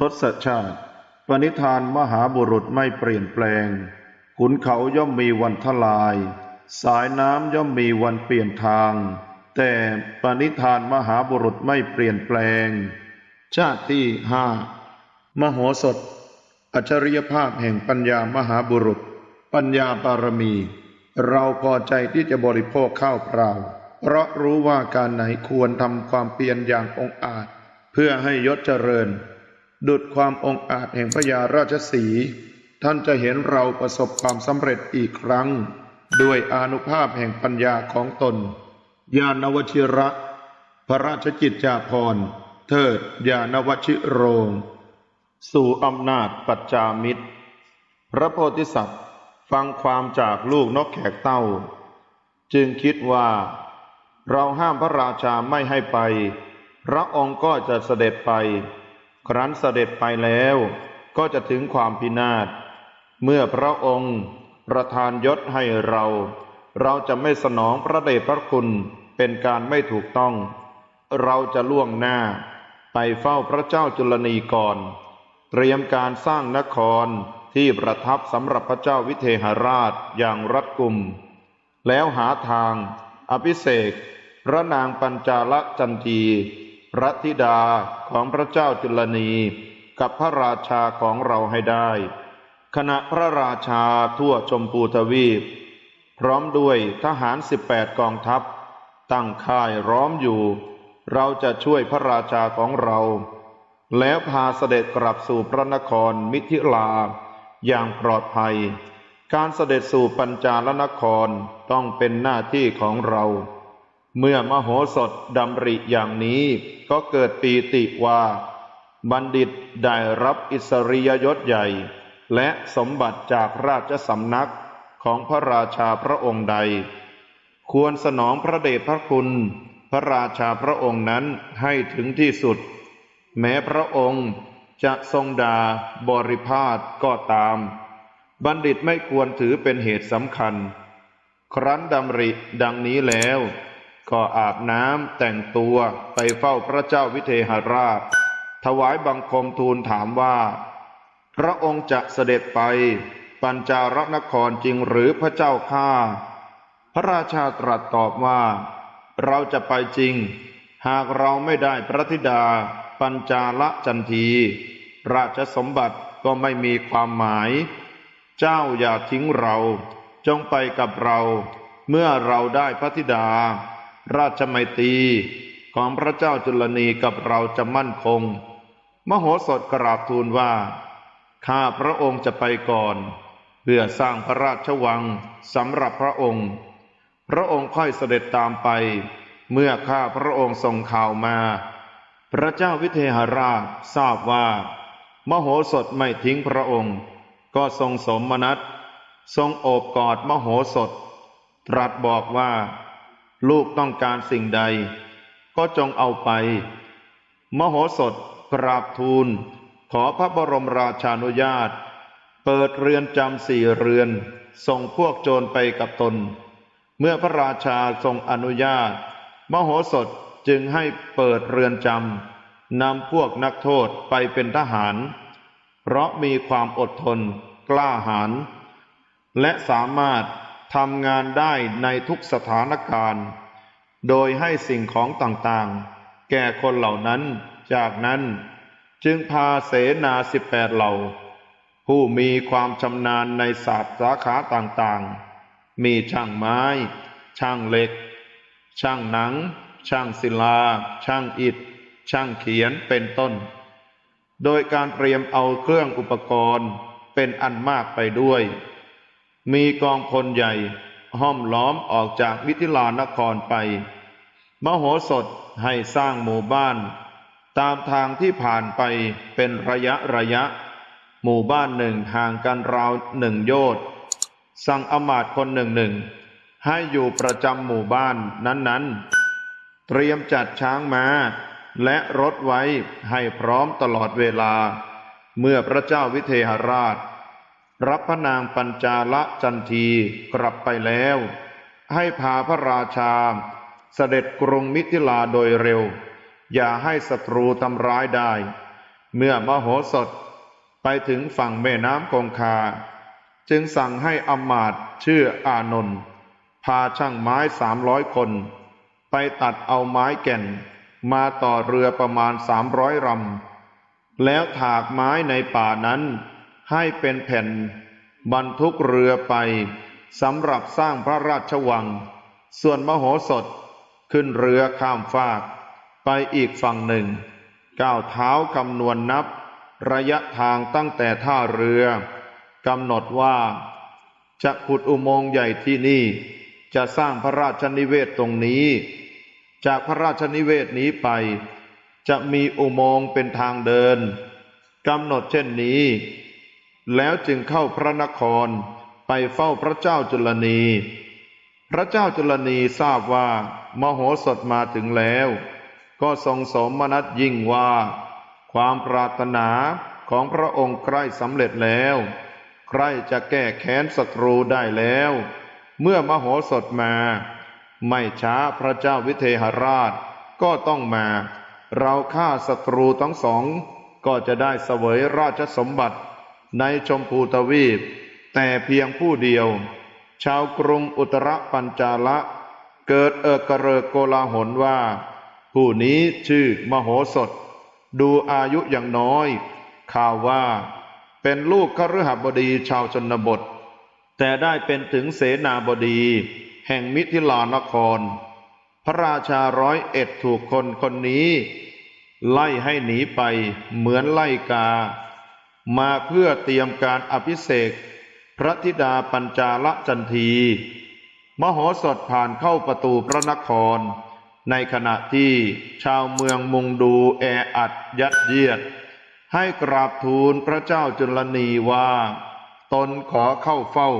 ทศชาติ ปณิธานมหาบุรุษไม่เปลี่ยนแปลง ขุนเขาย่อมมีวันทลาย สายน้ำย่อมมีวันเปลี่ยนทาง แต่ปณิธานมหาบุรุษไม่เปลี่ยนแปลง ชาติที่ห้ามโหสถ อัจฉริยภาพแห่งปัญญามหาบุรุษ ปัญญาบารมี เราพอใจที่จะบริโภคข้าวเปล่า เพราะรู้ว่าการไหนควรทำความเพียรอย่างองอาจ เพื่อให้ยศเจริญ ดุดความองอาจแห่งพญาราชสี ท่านจะเห็นเราประสบความสำเร็จอีกครั้ง ด้วยอานุภาพแห่งปัญญาของตน ญาณวชิระ พระราชกิจจาภรณ์เทิดญาณวชิโรง สู่อำนาจปัจจามิตร พระโพธิสัตว์ฟังความจากลูกนกแขกเต้า จึงคิดว่า เราห้ามพระราชาไม่ให้ไป พระองค์ก็จะเสด็จไป ครั้นเสด็จไปแล้วก็จะถึงความพินาศ เมื่อพระองค์ประทานยศให้เรา เราจะไม่สนองพระเดชพระคุณเป็นการไม่ถูกต้อง เราจะล่วงหน้า ไปเฝ้าพระเจ้าจุลนีก่อน เตรียมการสร้างนครที่ประทับสำหรับพระเจ้าวิเทหราชอย่างรัดกุม แล้วหาทาง อภิเษกพระนางปัญจาลจันที พระธิดาของพระเจ้าจุลนีกับพระราชาของเราให้ได้ขณะพระราชาทั่วชมพูทวีป พร้อมด้วยทหารสิบแปดกองทัพ ตั้งค่ายร้อมอยู่ เราจะช่วยพระราชาของเรา แล้วพาเสด็จกลับสู่พระนครมิถิลา อย่างปลอดภัย การเสด็จสู่ปัญจาลนครต้องเป็นหน้าที่ของเรา เมื่อมโหสถดำริอย่างนี้ก็เกิดปีติว่า บัณฑิตได้รับอิสริยยศใหญ่ และสมบัติจากราชสำนักของพระราชาพระองค์ใด ควรสนองพระเดชพระคุณ พระราชาพระองค์นั้นให้ถึงที่สุด แม้พระองค์จะทรงดาบริพาทก็ตาม บัณฑิตไม่ควรถือเป็นเหตุสำคัญ ครั้นดำริดังนี้แล้ว ก็อาบน้ำแต่งตัวไปเฝ้าพระเจ้าวิเทหราช ถวายบังคมทูลถามว่า พระองค์จะเสด็จไป ปัญจารนครจริงหรือพระเจ้าข้าพระราชาตรัสตอบว่า เราจะไปจริง หากเราไม่ได้พระธิดา ปัญจาลจันที ราชสมบัติก็ไม่มีความหมาย เจ้าอย่าทิ้งเรา จงไปกับเรา เมื่อเราได้พระธิดา ราชไมตรีของพระเจ้าจุลนีกับเราจะมั่นคง มโหสถกราบทูลว่า ข้าพระองค์จะไปก่อน เพื่อสร้างพระราชวังสำหรับพระองค์ พระองค์ค่อยเสด็จตามไป เมื่อข้าพระองค์ส่งข่าวมา พระเจ้าวิเทหราชทราบว่า มโหสถไม่ทิ้งพระองค์ ก็ทรงสมนัตทรงโอบกอดมโหสถ ตรัสบอกว่า ลูกต้องการสิ่งใด ก็จงเอาไป มโหสถกราบทูล ขอพระบรมราชานุญาต เปิดเรือนจำสี่เรือน ส่งพวกโจรไปกับตน เมื่อพระราชาทรงอนุญาต มโหสถจึงให้เปิดเรือนจำนำพวกนักโทษไปเป็นทหาร เพราะมีความอดทน กล้าหาญและสามารถ ทำงานได้ในทุกสถานการณ์ โดยให้สิ่งของต่างๆ แก่คนเหล่านั้น จากนั้นจึงพาเสนาสิบแปดเหล่า ผู้มีความชำนาญในศาสตร์สาขาต่างๆ มีช่างไม้ ช่างเหล็ก ช่างหนัง ช่างศิลา ช่างอิฐ ช่างเขียนเป็นต้น โดยการเตรียมเอาเครื่องอุปกรณ์เป็นอันมากไปด้วย มีกองพลใหญ่ห้อมล้อมออกจากมิถิลานครไป มโหสถให้สร้างหมู่บ้าน ตามทางที่ผ่านไปเป็นระยะระยะ หมู่บ้านหนึ่งห่างกันราวหนึ่งโยชน์สั่งอมาตย์คนหนึ่งหนึ่งให้อยู่ประจำหมู่บ้านนั้นๆ เตรียมจัดช้างม้า และรถไว้ให้พร้อมตลอดเวลา เมื่อพระเจ้าวิเทหราช รับพระนางปัญจาละจันทีกลับไปแล้ว ให้พาพระราชา เสด็จกรุงมิถิลาโดยเร็ว อย่าให้ศัตรูทำร้ายได้ เมื่อมโหสถไปถึงฝั่งแม่น้ำคงคา จึงสั่งให้อมาตชื่ออานนท์พาช่างไม้สามร้อยคน ไปตัดเอาไม้แก่น มาต่อเรือประมาณสามร้อยลำแล้วถากไม้ในป่านั้น ให้เป็นแผ่นบรรทุกเรือไปสำหรับสร้างพระราชวัง ส่วนมโหสถขึ้นเรือข้ามฟากไปอีกฝั่งหนึ่ง ก้าวเท้าคำนวณนับ ระยะทางตั้งแต่ท่าเรือกำหนดว่า จะขุดอุโมงค์ใหญ่ที่นี่ จะสร้างพระราชนิเวศตรงนี้ จากพระราชนิเวศนี้ไป จะมีอุโมงค์เป็นทางเดินกำหนดเช่นนี้ แล้วจึงเข้าพระนครไปเฝ้าพระเจ้าจุลนี พระเจ้าจุลนีทราบว่ามโหสถมาถึงแล้ว ก็ทรงสมนัสยิ่งว่า ความปรารถนาของพระองค์ใกล้สำเร็จแล้ว ใครจะแก้แค้นศัตรูได้แล้ว เมื่อมโหสถมา ไม่ช้าพระเจ้าวิเทหราชก็ต้องมา เราฆ่าศัตรูทั้งสองก็จะได้เสวยราชสมบัติ ในชมพูทวีป แต่เพียงผู้เดียว ชาวกรุงอุตรปัญจาละ เกิดเอกรเรกโกลาหลว่า ผู้นี้ชื่อมโหสถ ดูอายุอย่างน้อย ข่าวว่า เป็นลูกคฤหบดีชาวชนบท แต่ได้เป็นถึงเสนาบดี แห่งมิถิลานคร พระราชาร้อยเอ็ดถูกคนคนนี้ ไล่ให้หนีไปเหมือนไล่กา มาเพื่อเตรียมการอภิเษกพระธิดาปัญจาลจันที มโหสถผ่านเข้าประตูพระนคร ในขณะที่ชาวเมืองมุงดูแออัดยัดเยียด ให้กราบทูลพระเจ้าจุลนีว่า ตนขอเข้าเฝ้า